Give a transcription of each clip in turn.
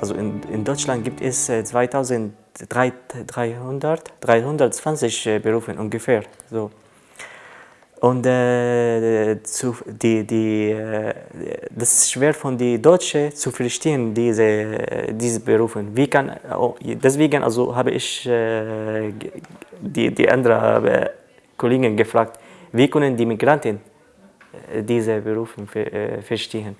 Also in, in Deutschland gibt es 2300, 320 Berufe ungefähr. So. Und äh, zu, die, die, äh, das ist schwer von den Deutschen zu verstehen, diese, diese Berufe. Wie kann, oh, deswegen also habe ich äh, die, die anderen äh, Kollegen gefragt, wie können die Migranten äh, diese Berufe äh, verstehen.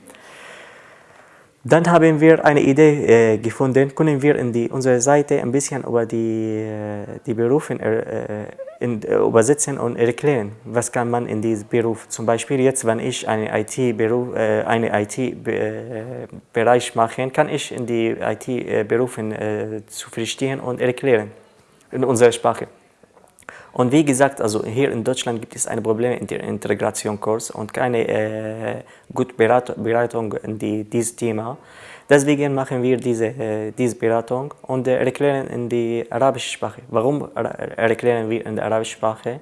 Dann haben wir eine Idee äh, gefunden, können wir in die, unsere Seite ein bisschen über die, äh, die Berufe äh, in, äh, übersetzen und erklären, was kann man in diesem Beruf. Zum Beispiel jetzt, wenn ich einen IT-Beruf, äh, eine IT-Bereich mache, kann ich in die IT-Berufe äh, zu verstehen und erklären in unserer Sprache. Und wie gesagt, also hier in Deutschland gibt es ein Problem in der Integrationskurs und keine äh, gute Beratung in die, dieses Thema. Deswegen machen wir diese, äh, diese Beratung und äh, erklären in die arabische Sprache. Warum erklären wir in der arabischen Sprache?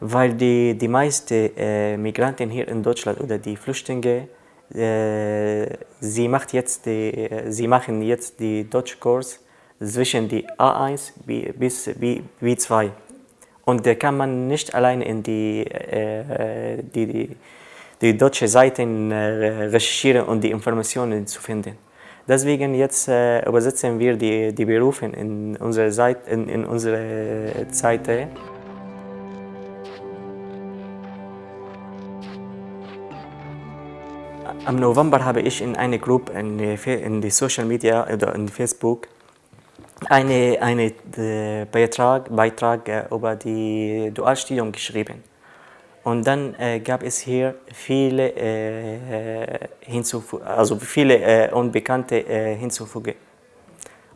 Weil die, die meisten äh, Migranten hier in Deutschland oder die Flüchtlinge, äh, sie, macht jetzt die, äh, sie machen jetzt die Deutschkurs zwischen die A1 bis B2. Und da kann man nicht allein in die, äh, die, die, die deutsche Seiten äh, recherchieren und die Informationen zu finden. Deswegen jetzt äh, übersetzen wir die, die Berufe in unsere, Seite, in, in unsere Seite. Am November habe ich in eine Gruppe in in die Social Media oder in Facebook einen eine äh, Beitrag, Beitrag äh, über die Dualstudium geschrieben. Und dann äh, gab es hier viele, äh, also viele äh, Unbekannte äh, hinzufügen.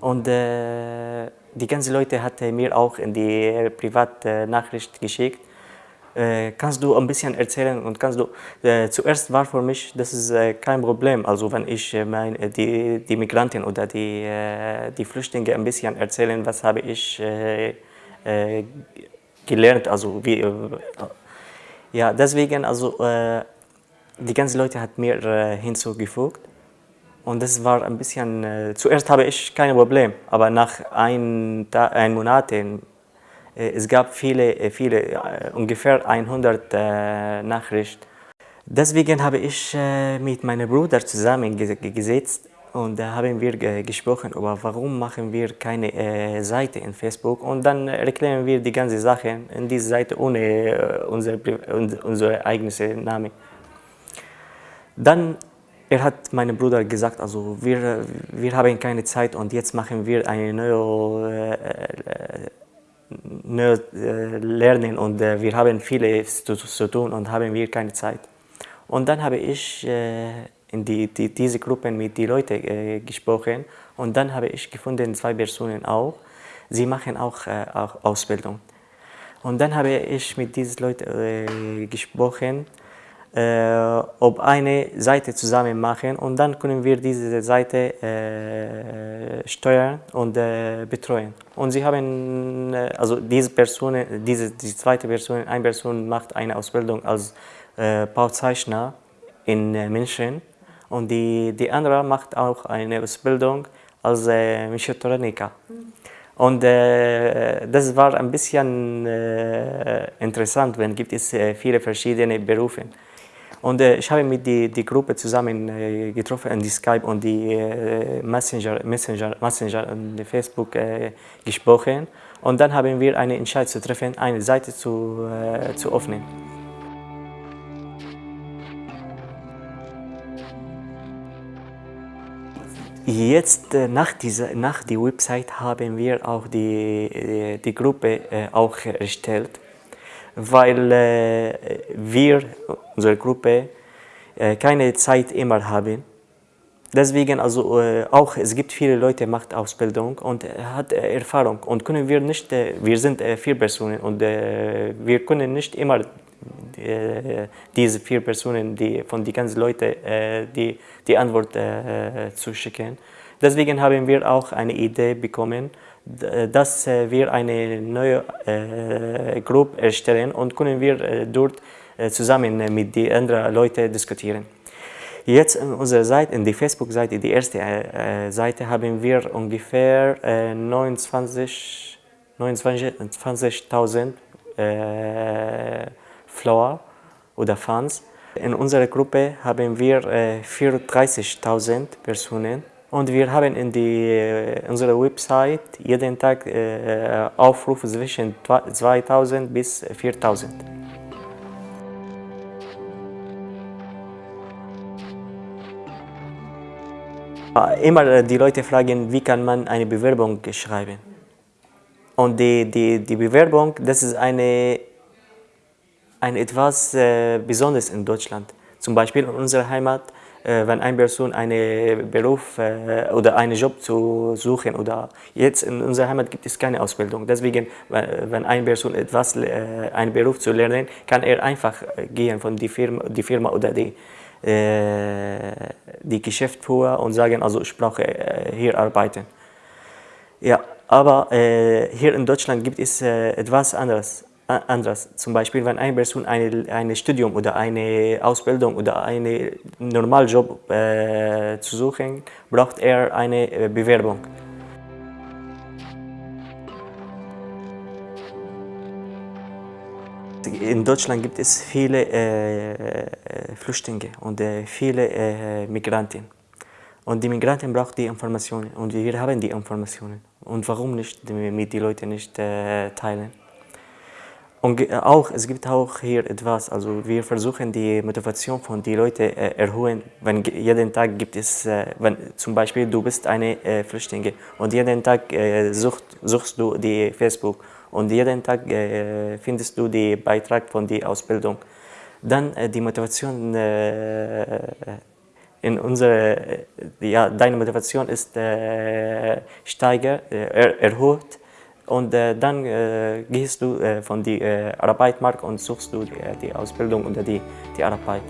Und äh, die ganzen Leute hatten mir auch in die private Nachricht geschickt, äh, kannst du ein bisschen erzählen und kannst du, äh, zuerst war für mich, das ist äh, kein Problem, also wenn ich äh, mein, äh, die, die Migranten oder die, die Flüchtlinge ein bisschen erzählen, was habe ich gelernt, also wie, ja, deswegen, also die ganzen Leute hat mir hinzugefügt. Und das war ein bisschen, zuerst habe ich kein Problem, aber nach ein, ein Monaten es gab viele, äh, viele äh, ungefähr 100 Nachrichten. Deswegen habe ich mit meinem Bruder zusammen gesetzt und da haben wir gesprochen über warum machen wir keine Seite in Facebook und dann erklären wir die ganze Sache in dieser Seite ohne unser, unser eigenes Name. Dann er hat meinem Bruder gesagt, also wir, wir haben keine Zeit und jetzt machen wir eine neue äh, äh, lernen und äh, wir haben vieles zu, zu, tun und haben wir keine Zeit. Und dann habe ich äh, in die, die, diese Gruppen mit den Leuten gesprochen und dann habe ich gefunden, zwei Personen auch, sie machen auch, auch Ausbildung. Und dann habe ich mit diesen Leuten gesprochen äh, ob eine Seite zusammen machen und dann können wir diese Seite äh, steuern und äh, betreuen. Und sie haben, äh, also diese Person, diese die zweite Person, eine Person macht eine Ausbildung als äh, Bauzeichner in äh, München und die, die andere macht auch eine Ausbildung als äh, Mechatroniker. Und äh, das war ein bisschen äh, interessant, wenn gibt es äh, viele verschiedene Berufe. Und äh, ich habe mit die, die Gruppe zusammen äh, getroffen, in die Skype und die äh, Messenger, Messenger, Messenger und Facebook äh, gesprochen. Und dann haben wir eine Entscheidung zu treffen, eine Seite zu, äh, zu öffnen. Jetzt äh, nach, dieser, nach der Website haben wir auch die, die Gruppe auch erstellt weil äh, wir, unsere Gruppe, äh, keine Zeit immer haben. Deswegen also äh, auch, es gibt viele Leute, macht Ausbildung und hat äh, Erfahrung und können wir nicht, äh, wir sind äh, vier Personen und wir können nicht immer diese vier Personen, die von den ganzen Leuten die, die Antwort zu schicken. Deswegen haben wir auch eine Idee bekommen, dass wir eine neue äh, Gruppe erstellen und können wir äh, dort äh, zusammen mit den anderen Leuten diskutieren. Jetzt in unserer Seite, in die Facebook-Seite, die erste äh, Seite, haben wir ungefähr äh, 29 29.000 äh, Follower oder Fans. In unserer Gruppe haben wir äh, 34.000 Personen und wir haben in die, äh, unserer Website jeden Tag äh, Aufrufe zwischen 2000 bis 4000. Immer äh, die Leute fragen, wie kann man eine Bewerbung schreiben. Und die, die, die Bewerbung, das ist eine, ein etwas äh, Besonderes in Deutschland. Zum Beispiel in unserer Heimat, äh, wenn eine Person einen Beruf äh, oder einen Job zu suchen oder jetzt in unserer Heimat gibt es keine Ausbildung. Deswegen, wenn eine Person etwas, äh, einen Beruf zu lernen, kann er einfach gehen von die Firma, die Firma oder die, die Geschäftsführer und sagen, also ich brauche hier arbeiten. Ja, aber hier in Deutschland gibt es etwas anderes, anderes. Zum Beispiel, wenn eine Person ein Studium oder eine Ausbildung oder einen normalen Job äh, zu suchen, braucht er eine äh, Bewerbung. In Deutschland gibt es viele äh, Flüchtlinge und viele Migranten. Und die Migranten brauchen die Informationen und wir haben die Informationen. Und warum nicht mit den Leuten nicht äh, teilen? Und auch, es gibt auch hier etwas, also wir versuchen die Motivation von den Leuten äh, erhöhen, wenn jeden Tag gibt es, äh, wenn zum Beispiel du bist eine äh, Flüchtlinge und jeden Tag äh, sucht, suchst du die Facebook und jeden Tag äh, findest du den Beitrag von der Ausbildung, dann äh, die Motivation äh, in unsere, ja, deine Motivation ist äh, steiger, äh, erhöht und äh, dann äh, gehst du äh, von die äh, Arbeitsmarkt und suchst du die, die Ausbildung oder die, die Arbeit.